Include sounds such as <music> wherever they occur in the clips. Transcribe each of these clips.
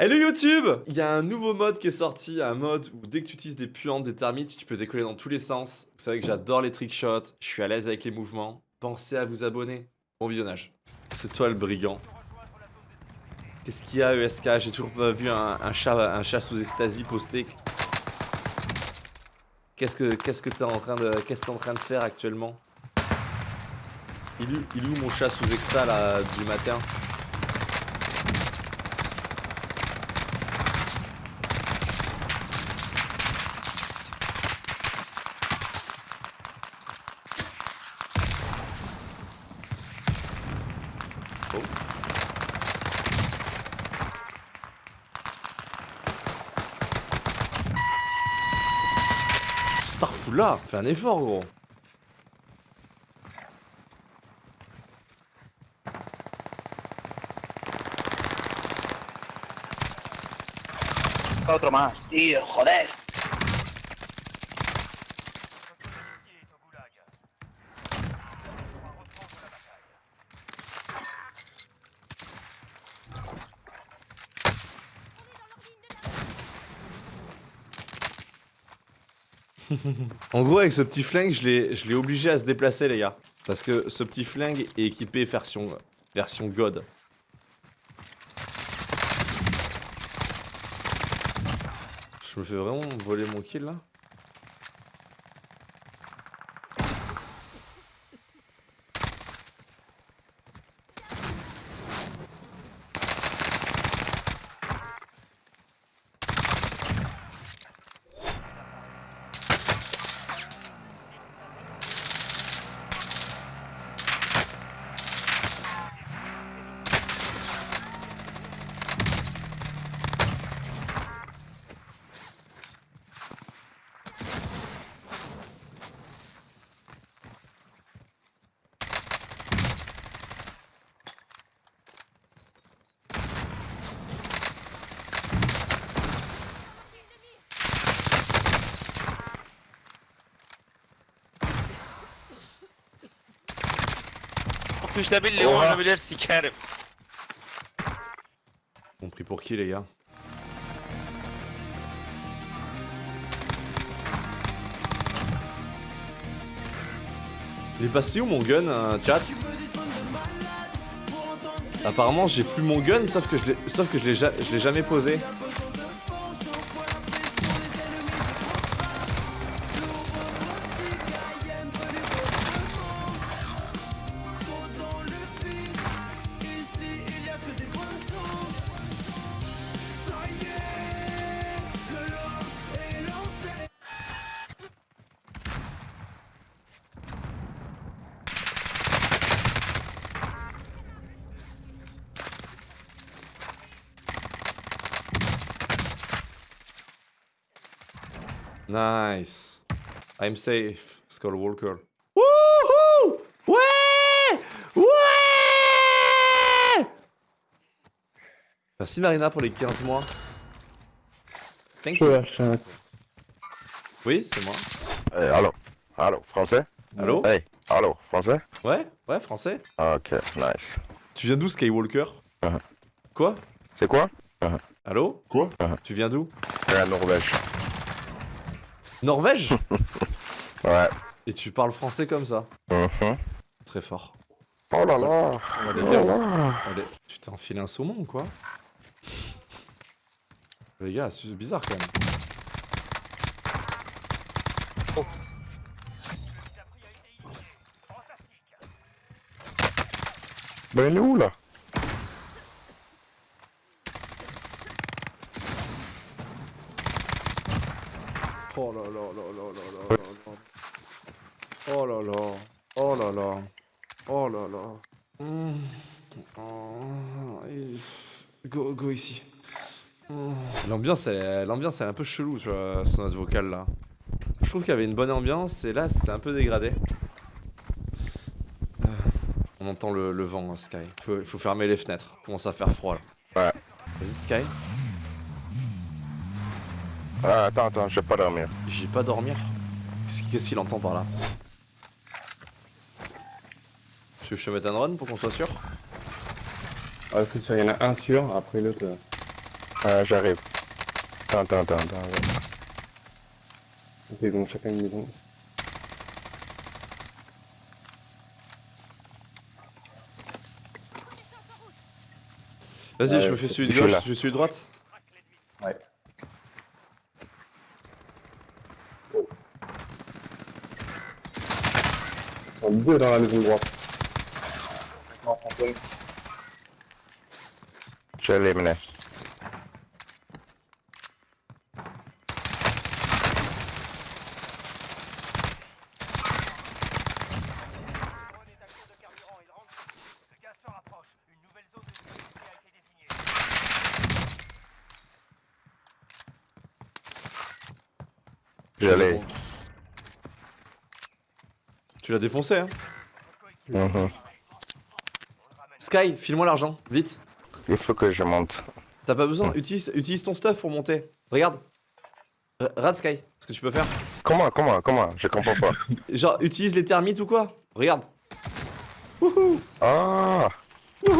Hello YouTube Il y a un nouveau mode qui est sorti, un mode où dès que tu utilises des puantes, des termites, tu peux décoller dans tous les sens. Vous savez que j'adore les trickshots, je suis à l'aise avec les mouvements. Pensez à vous abonner. Bon visionnage. C'est toi le brigand. Qu'est-ce qu'il y a ESK J'ai toujours pas vu un, chat, un chat sous extasie posté. Qu'est-ce que qu'est-ce que t'es en train de qu'est-ce en train de faire actuellement? Il est où mon chat sous exta là du matin Oh. Là, fais un effort gros Otro más, tío, joder. <laughs> en gros, avec ce petit flingue, je l'ai obligé à se déplacer, les gars. Parce que ce petit flingue est équipé version, version God. Je me fais vraiment voler mon kill, là Tuşla birliği oynayabilir sikerim. On prie pour qui les gars? Il est passé où mon gun, euh, chat? Apparemment j'ai plus mon gun sauf que je l'ai sauf que je l'ai jamais posé. Nice. I'm safe, Skullwalker. Wouhou Ouais Ouais Merci Marina pour les 15 mois. Thank you. Oui, c'est moi. Hey, allô? Allô, français? Allô? Hey, allô, français? Ouais, ouais, français. Ok, nice. Tu viens d'où, Skywalker? Uh -huh. Quoi? C'est quoi? Uh -huh. Allô Quoi uh -huh. Tu viens d'où La Norvège. Norvège <laughs> Ouais. Et tu parles français comme ça uh Très fort. Oh là là, Allez, oh là. Allez, tu t'es enfilé un saumon quoi? Les gars, c'est bizarre quand même. Oh. Ben il est où là? Oh là là là là là là là Oh là là Oh là là Oh là là Go, go ici L'ambiance est, l'ambiance est un peu chelou tu vois, sur notre vocal là. Je trouve qu'il y avait une bonne ambiance et là c'est un peu dégradé. Euh, on entend le, le vent Sky. Il faut, faut, fermer les fenêtres. Commence à faire froid là. Ouais. Vas-y Sky. Ah, attends, attends, je vais pas dormir. J'ai pas dormir Qu'est-ce qu'il entend par là Tu veux que je te mette un run pour qu'on soit sûr Ah, c'est sûr, il y en a un sûr, après l'autre. Ah, j'arrive. Attends, attends, attends, attends. Ok, donc chacun une maison. Vas-y, je me fais celui de je suis gauche, je fais celui de droite. Ils sont deux dans la maison droite. Non, Antoine. Je l'ai mené. Je l'ai. Tu l'as défoncé, hein Mhm. Sky, file-moi l'argent, vite. Il faut que je monte. T'as pas besoin, utilise, utilise ton stuff pour monter. Regarde. R- Regarde Sky, ce que tu peux faire. Comment, comment, comment? Je comprends pas. <laughs> Genre, utilise les termites ou quoi? Regarde. Ah Ah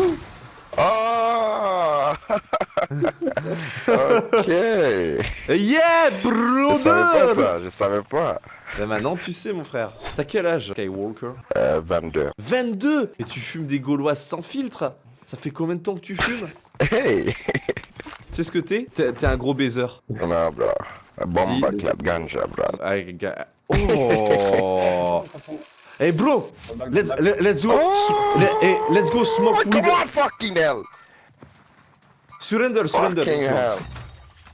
Ok Je Yeah, savais pas ça, je savais pas. Bah maintenant tu sais mon frère. T'as quel âge Skywalker? Euh, 22. 22 Et tu fumes des gauloises sans filtre? Ça fait combien de temps que tu fumes? Hey Tu sais ce que t'es? T'es un gros baiser. Non, bro. Bomba Si. clap ganja, bro. Oh <laughs> Hey bro Let's, let- let's go Oh Let's go smoke Come weed on, fucking hell Surrender, surrender Fucking hell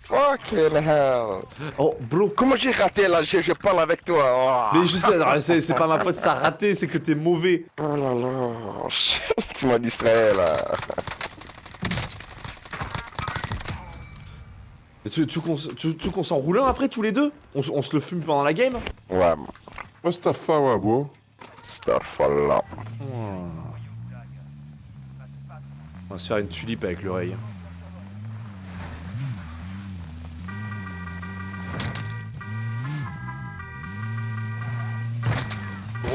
Fucking hell Oh bro Comment j'ai raté là? Je, je parle avec toi. Oh, Mais je sais, alors, c'est c'est pas ma faute t'as raté, c'est que t'es mauvais oh là là. shit, Tu m'as distrait là. Et Tu, tu, qu'on tu- tu qu'on s'en roule un après tous les deux? On, on se le fume pendant la game? Ouais, Mustafa, bro? Starfall. On va se faire une tulipe avec l'oreille.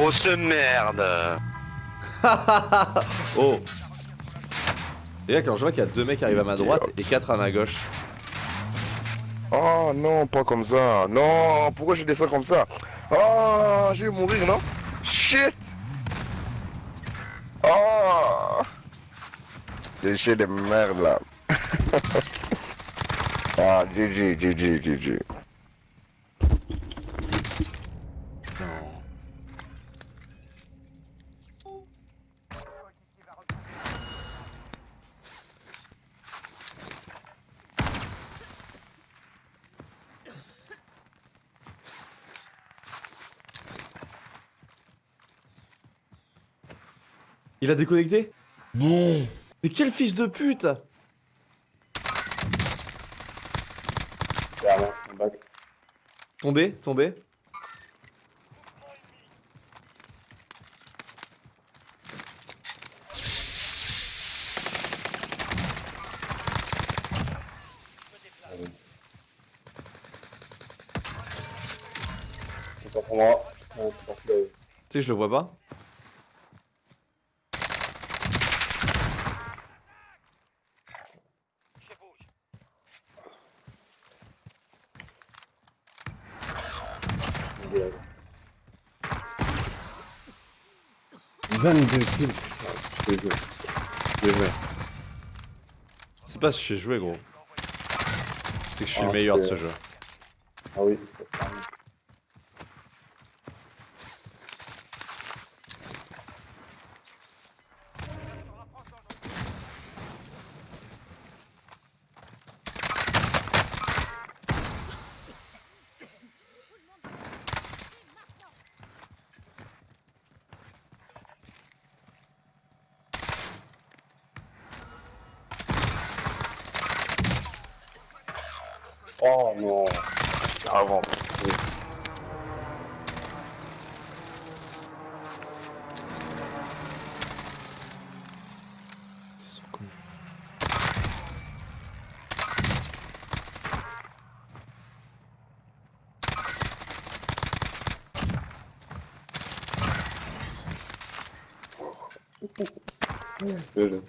Grosse merde. <laughs> Oh Et là quand je vois qu'il y a deux mecs qui arrivent à ma droite et quatre à ma gauche. Oh non, pas comme ça. Non, pourquoi je descends comme ça? Oh, je vais mourir, non? Shit Oh Déchet de merde là. <laughs> ah, GG, GG, GG. Il a déconnecté Non. Mais quel fils de pute Clairement, un bac. Tombé, tombé. Toi. Tu sais que je le vois pas 22 kills. putain, je te jure. Je te jure. C'est pas si j'ai joué gros. C'est que je suis le Ah, meilleur de ce jeu. Ah oui, c'est Oh non. Avant. Ils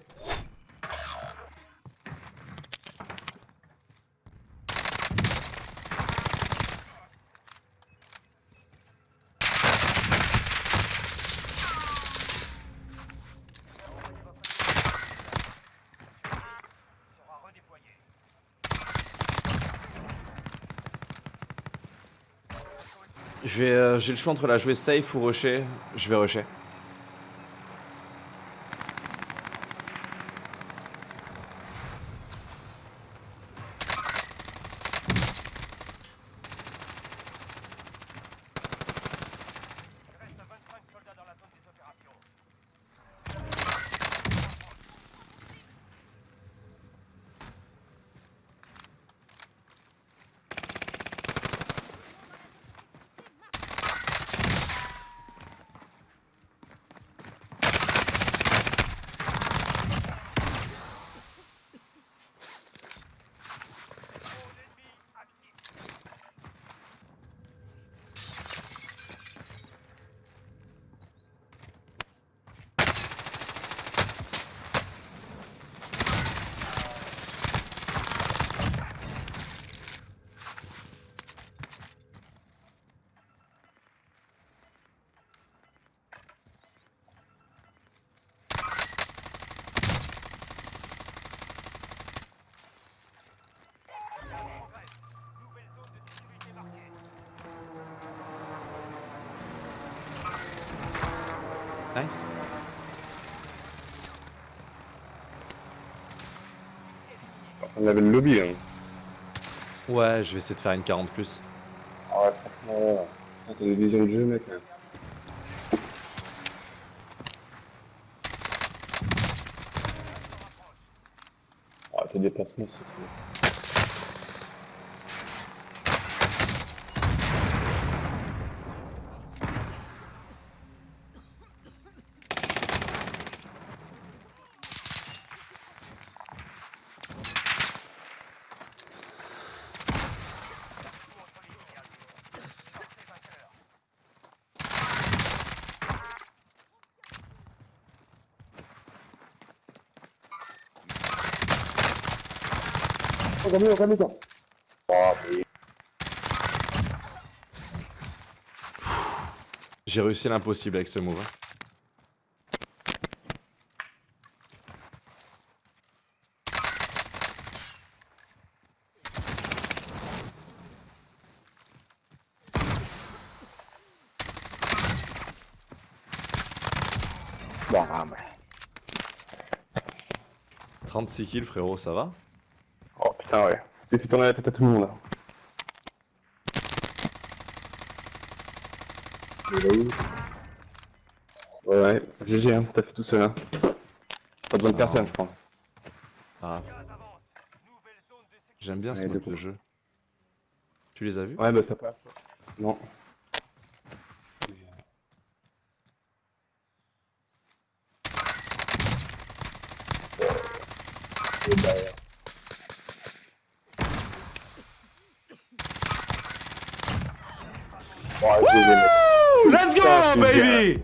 Euh, j'ai le choix entre la jouer safe ou rusher. Je vais rusher. Nice. On avait le lobby, hein. Ouais, je vais essayer de faire une 40 plus. Ah ouais, franchement, ouais. T'as des visions de jeu, mec. hein. Ah, tes déplacements, c'est J'ai réussi l'impossible avec ce move. hein. Bon, ah, mais... 36 kills, frérot, ça va? Putain, ouais. Tu fais tourner la tête à tout le monde, Ouais, ouais, GG, hein, t'as fait tout seul, hein. Pas besoin de personne, je crois. Ah. J'aime bien ce Ouais, mode de jeu. Tu les as vus? Ouais, bah ça passe. Non. Let's go, baby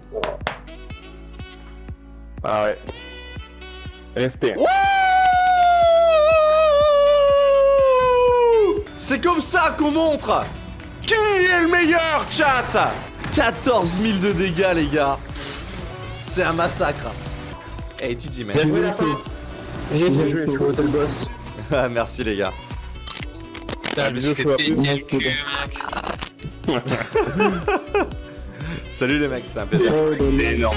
Ah ouais. Respect. Wouh C'est comme ça qu'on montre qui est le meilleur, chat 14 000 de dégâts, les gars. C'est un massacre. Hey, TJ, man. Bien joué, la fin. J'ai joué, je suis au hôtel boss. Ah, <laughs> Merci, les gars. Je me suis fait <laughs> Salut, les mecs, c'était un plaisir. Énorme.